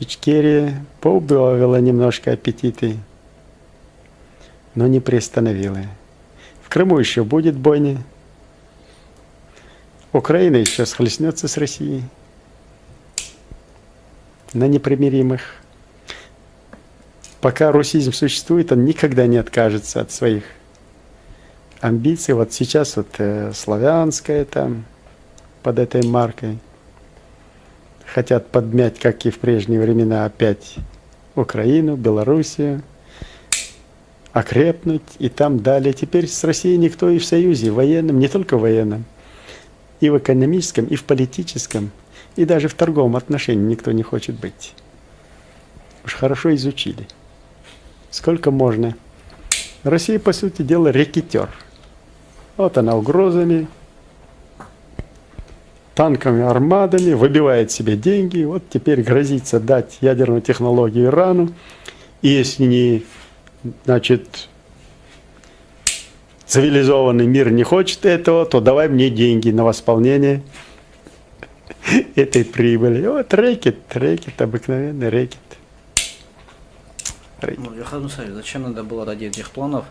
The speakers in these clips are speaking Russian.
Ичкерия поубавила немножко аппетиты, но не приостановила. В Крыму еще будет бойня. Украина еще схлестнется с Россией на непримиримых. Пока русизм существует, он никогда не откажется от своих амбиций. Вот сейчас вот э, славянская там под этой маркой – хотят подмять, как и в прежние времена, опять Украину, Белоруссию, окрепнуть и там далее. Теперь с Россией никто и в союзе, военном, не только военном, и в экономическом, и в политическом, и даже в торговом отношении никто не хочет быть. Уж хорошо изучили. Сколько можно. Россия, по сути дела, рекетер. Вот она угрозами, танками, армадами, выбивает себе деньги, вот теперь грозится дать ядерную технологию Ирану, и если не, значит, цивилизованный мир не хочет этого, то давай мне деньги на восполнение этой прибыли. Вот рэкет, рэкет, обыкновенный рэкет. рэкет. Ну, Мусаевич, зачем надо было ради этих планов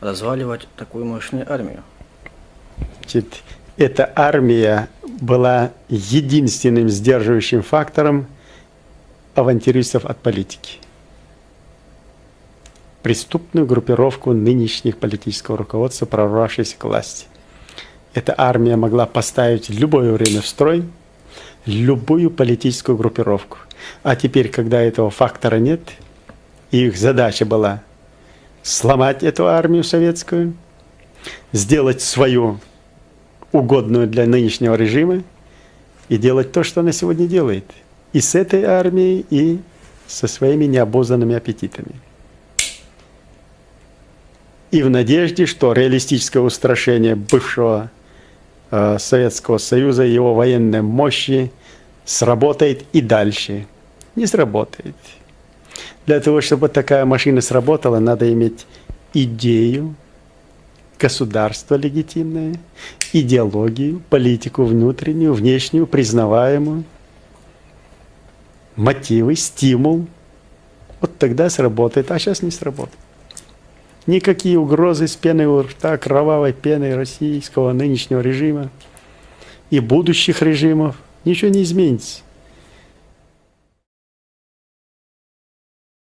разваливать такую мощную армию? Значит, эта армия была единственным сдерживающим фактором авантюристов от политики. Преступную группировку нынешних политического руководства, прорвавшейся к власти. Эта армия могла поставить любое время в строй любую политическую группировку. А теперь, когда этого фактора нет, их задача была сломать эту армию советскую, сделать свою угодную для нынешнего режима и делать то, что она сегодня делает. И с этой армией, и со своими необузданными аппетитами. И в надежде, что реалистическое устрашение бывшего э, Советского Союза, его военной мощи сработает и дальше. Не сработает. Для того, чтобы такая машина сработала, надо иметь идею, государство легитимное, идеологию, политику внутреннюю, внешнюю, признаваемую, мотивы, стимул. Вот тогда сработает, а сейчас не сработает. Никакие угрозы с пеной у рта, кровавой пеной российского нынешнего режима и будущих режимов, ничего не изменится.